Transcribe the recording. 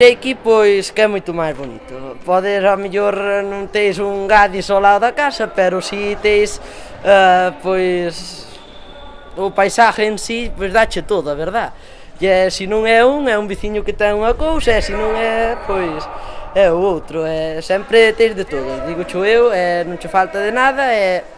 Aquí pois que é moito máis bonito. Podes a mellor non tens un gadis ao lado da casa, pero si tens uh, eh, pois o paisaje en si, sí, pois dache todo, a verdad. E se non é un, é un veciño que ten unha cousa, e se non é, pois é o outro, é sempre tens de todo. Digo cho eu, é, non che falta de nada, é